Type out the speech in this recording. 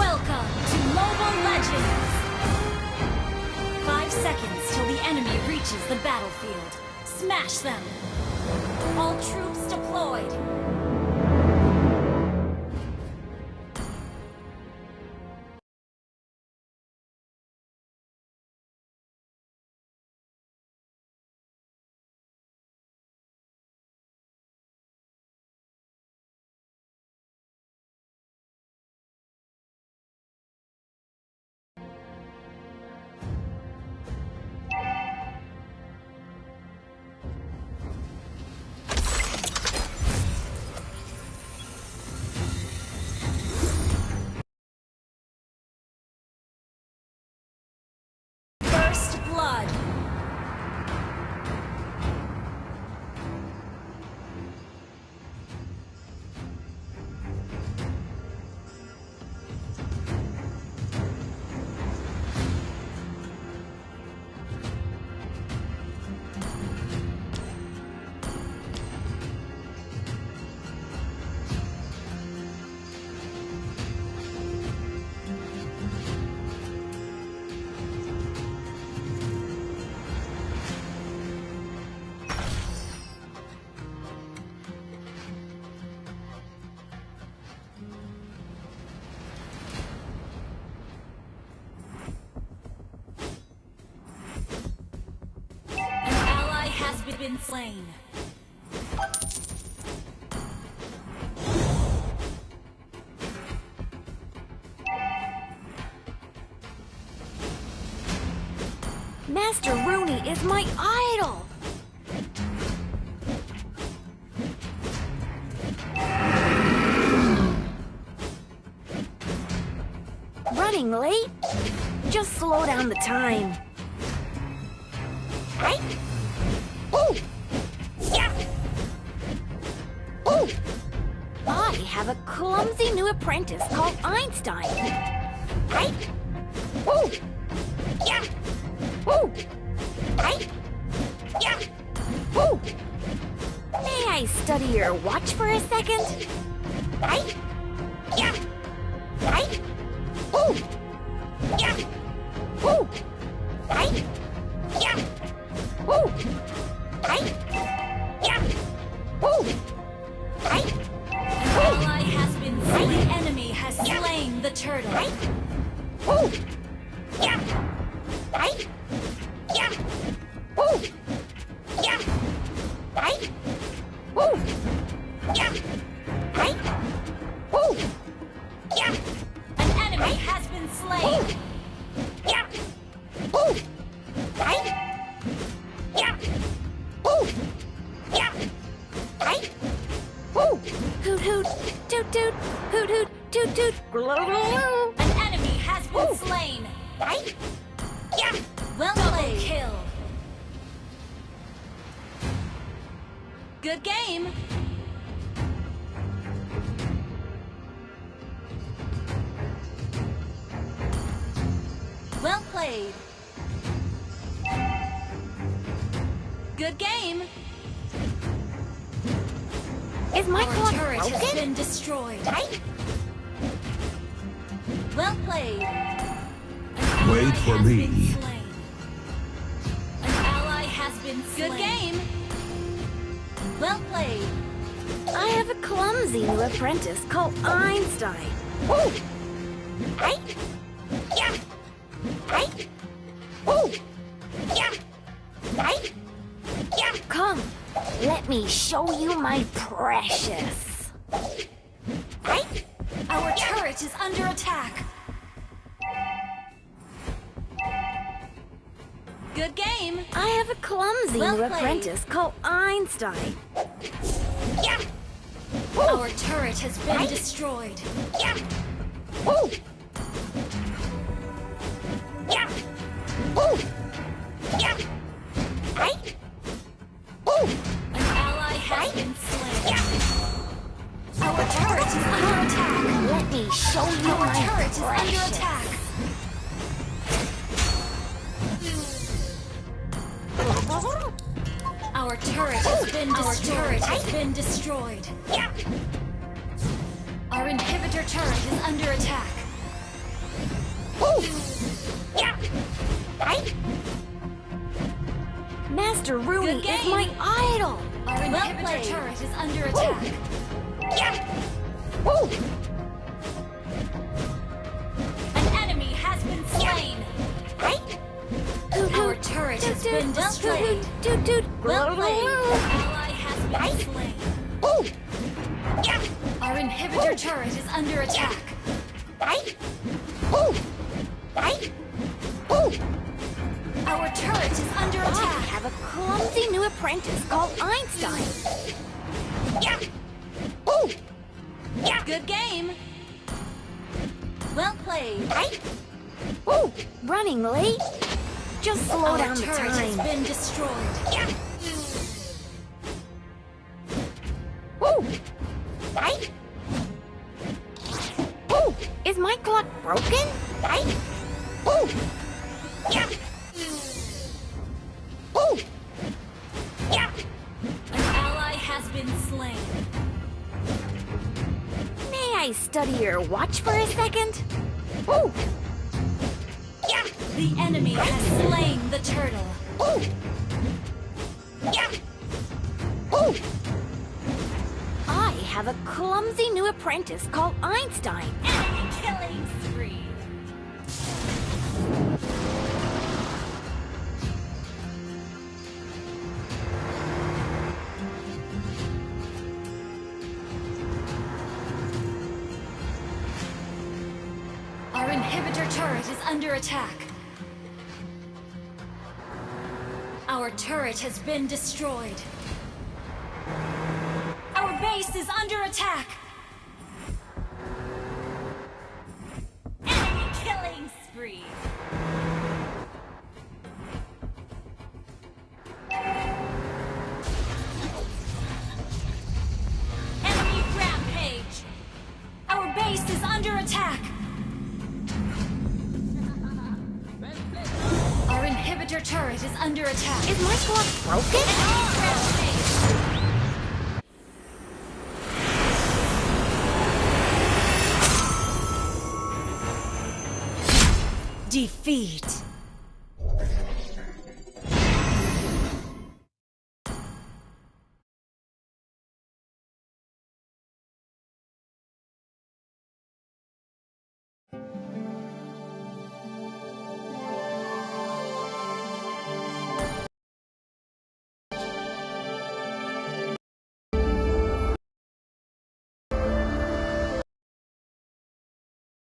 Welcome to Mobile Legends! Five seconds till the enemy reaches the battlefield. Smash them! All troops deployed! Been slain. Master Rooney is my idol! Running late? Just slow down the time. Right? I have a clumsy new apprentice called Einstein. Right? Ooh! Yeah! Ooh! Right? Yeah! Ooh! May I study your watch for a second? Right? Yeah! Right? Ooh! Toot! Hoot hoot! Toot toot! Glue An enemy has been Ooh. slain. Right? Yeah! Well played. Kill. Good game. Well played. Good game. Is my Our clock turret has been destroyed. Right? Well played. Wait for me. been. An ally has been slain. Good game. Well played. I have a clumsy new apprentice called Einstein. Ooh! Right? Yeah! Right? Ooh! Yeah! Right? Let me show you my precious. Right? Our turret is under attack. Good game. I have a clumsy Well new apprentice called Einstein. Yeah! Our turret has been Right? destroyed. Yeah! Ooh! Yeah! Ooh! Show you Our my turret is under attack. Our turret has been Our destroyed. turret has been destroyed. Yeah! Our inhibitor turret is under attack. Yeah. Right? Master Rooney is my idol. Our Well inhibitor played. turret is under attack. Yeah. Has been destroyed. Dude, dude. Well played. Ally has been slain. Ooh. Yeah. Our inhibitor turret is under attack. Right? Ooh. Right? Ooh. Our turret is under oh, attack. I have a clumsy new apprentice called Einstein. Yeah. Ooh. Yeah. Good game. Well played. Right? Ooh. Running late. Just slow Our down the turret has time. been destroyed. Yeah. Ooh. Right? Ooh. Is my clock broken? Right? Ooh. Yeah. Ooh. Yeah. An ally has been slain. May I study your watch for a second? Ooh. The enemy has slain the turtle. Ooh. Yeah. Ooh. I have a clumsy new apprentice called Einstein. Enemy killing spree. Our inhibitor turret is under attack. Our turret has been destroyed. Our base is under attack. Enemy killing spree. Enemy rampage. Our base is under attack. Inhibitor turret is under attack. Is my sword broken? Defeat.